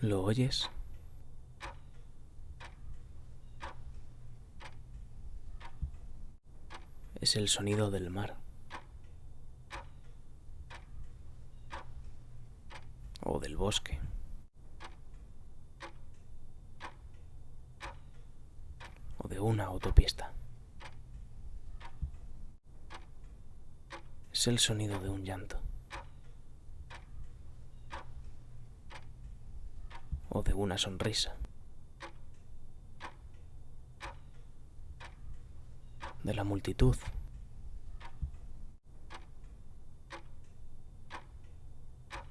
¿Lo oyes? Es el sonido del mar. O del bosque. O de una autopista. Es el sonido de un llanto. O de una sonrisa. de la multitud.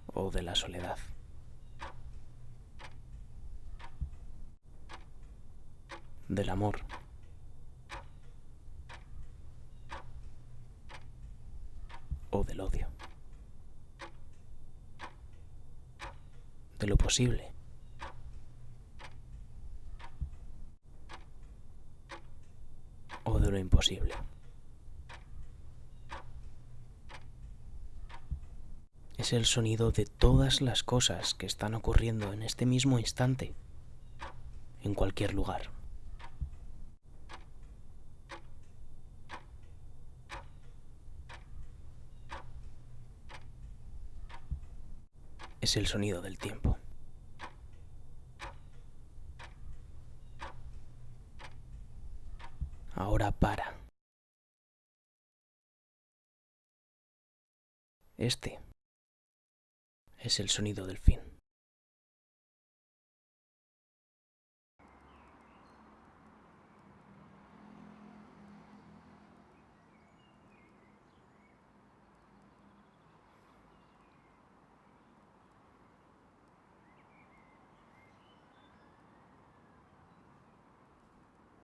O de la soledad. Del amor. O del odio. De lo posible. o lo imposible. Es el sonido de todas las cosas que están ocurriendo en este mismo instante, en cualquier lugar. Es el sonido del tiempo. Ahora para. Este es el sonido del fin.